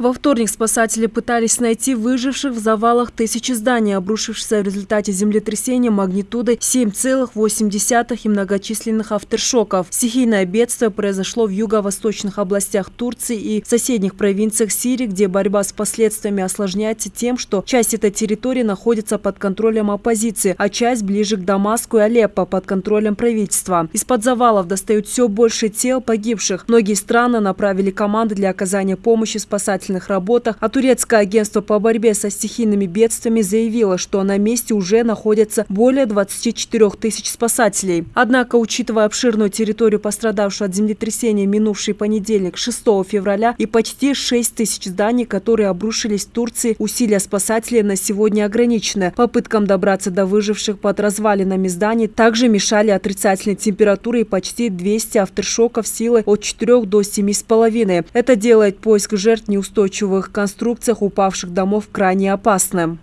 Во вторник спасатели пытались найти выживших в завалах тысячи зданий, обрушившихся в результате землетрясения магнитудой 7,8 и многочисленных авторшоков. Стихийное бедствие произошло в юго-восточных областях Турции и соседних провинциях Сирии, где борьба с последствиями осложняется тем, что часть этой территории находится под контролем оппозиции, а часть ближе к Дамаску и Алеппо под контролем правительства. Из-под завалов достают все больше тел погибших. Многие страны направили команды для оказания помощи спасателям спасательных работах, а турецкое агентство по борьбе со стихийными бедствиями заявило, что на месте уже находятся более 24 тысяч спасателей. Однако, учитывая обширную территорию, пострадавшую от землетрясения минувший понедельник, 6 февраля, и почти 6 тысяч зданий, которые обрушились в Турции, усилия спасателей на сегодня ограничены. Попыткам добраться до выживших под развалинами зданий также мешали отрицательные температуры и почти 200 авторшоков силы от 4 до 7,5. Это делает поиск жертв неустойчивым устойчивых конструкциях упавших домов крайне опасным.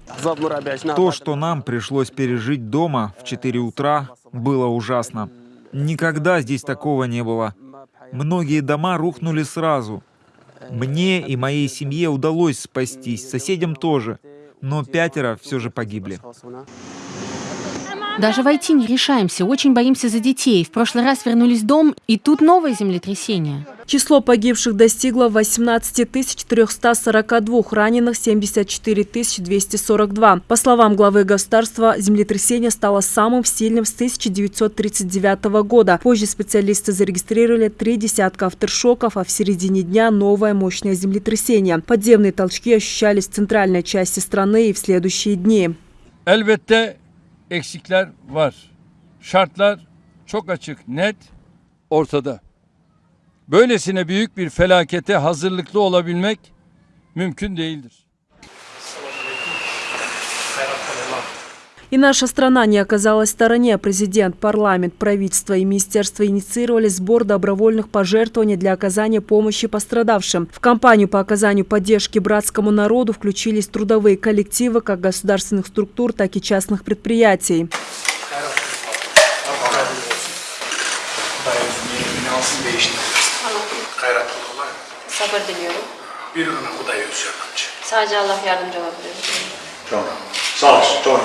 То, что нам пришлось пережить дома в 4 утра, было ужасно. Никогда здесь такого не было. Многие дома рухнули сразу. Мне и моей семье удалось спастись, соседям тоже, но пятеро все же погибли. Даже войти не решаемся, очень боимся за детей. В прошлый раз вернулись в дом, и тут новое землетрясение. Число погибших достигло 18 342, раненых 74 242. По словам главы государства, землетрясение стало самым сильным с 1939 года. Позже специалисты зарегистрировали три десятка авторшоков, а в середине дня новое мощное землетрясение. Подземные толчки ощущались в центральной части страны и в следующие дни. Elbette eksikler var. Şartlar çok açık, net, ortada. Böylesine büyük bir felakete hazırlıklı olabilmek mümkün değildir. И наша страна не оказалась в стороне. Президент, парламент, правительство и министерство инициировали сбор добровольных пожертвований для оказания помощи пострадавшим. В кампанию по оказанию поддержки братскому народу включились трудовые коллективы как государственных структур, так и частных предприятий. Gayratlı olmalı. Sabır diliyorum. Bir gün bu da yüzüyor. Sadece Allah yardımcı olabilir. Çok. Sağ ol. Çok.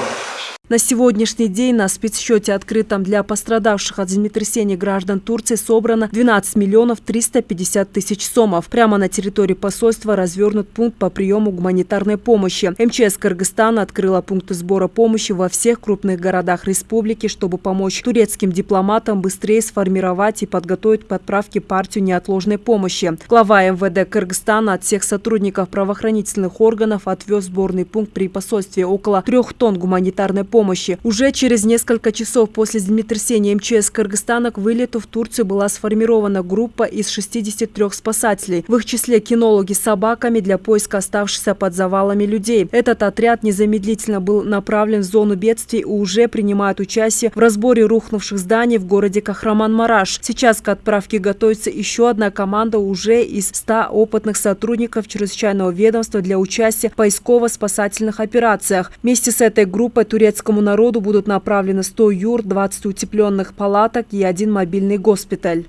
На сегодняшний день на спецсчете, открытом для пострадавших от землетрясения граждан Турции, собрано 12 миллионов 350 тысяч сомов. Прямо на территории посольства развернут пункт по приему гуманитарной помощи. МЧС Кыргызстана открыла пункты сбора помощи во всех крупных городах республики, чтобы помочь турецким дипломатам быстрее сформировать и подготовить подправки партию неотложной помощи. Глава МВД Кыргызстана от всех сотрудников правоохранительных органов отвез сборный пункт при посольстве около трех тонн гуманитарной помощи помощи. Уже через несколько часов после землетрясения МЧС Кыргызстана к вылету в Турцию была сформирована группа из 63 спасателей. В их числе кинологи с собаками для поиска оставшихся под завалами людей. Этот отряд незамедлительно был направлен в зону бедствий и уже принимает участие в разборе рухнувших зданий в городе Кахраман-Мараш. Сейчас к отправке готовится еще одна команда уже из 100 опытных сотрудников чрезвычайного ведомства для участия в поисково-спасательных операциях. Вместе с этой группой турецкого Турецкому народу будут направлены 100 юр, 20 утепленных палаток и один мобильный госпиталь.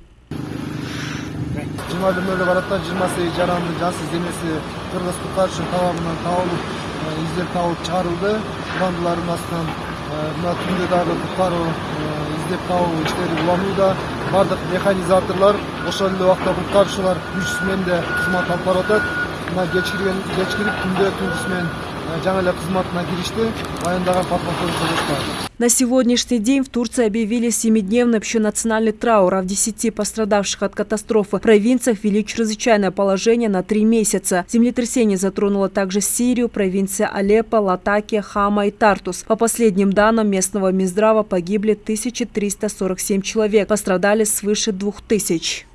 мына на сегодняшний день в Турции объявили семидневный общенациональный траур, а в десяти пострадавших от катастрофы провинциях ввели чрезвычайное положение на три месяца. Землетрясение затронуло также Сирию, провинция Алеппо, Латакия, Хама и Тартус. По последним данным местного Минздрава погибли 1347 человек, пострадали свыше 2000.